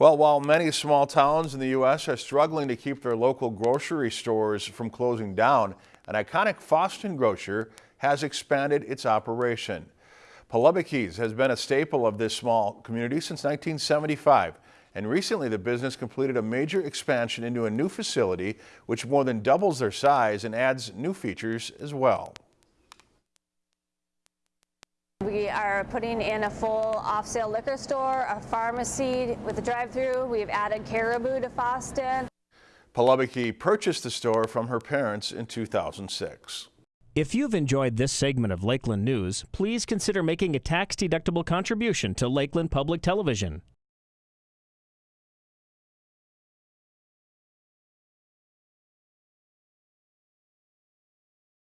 Well, while many small towns in the U.S. are struggling to keep their local grocery stores from closing down, an iconic Fosston grocer has expanded its operation. Paulbeck's has been a staple of this small community since 1975, and recently the business completed a major expansion into a new facility which more than doubles their size and adds new features as well. We are putting in a full off-sale liquor store, a pharmacy with a drive-through. We've added Caribou to Fosston. Paulbeck purchased the store from her parents in 2006. If you've enjoyed this segment of Lakeland News, please consider making a tax-deductible contribution to Lakeland Public Television.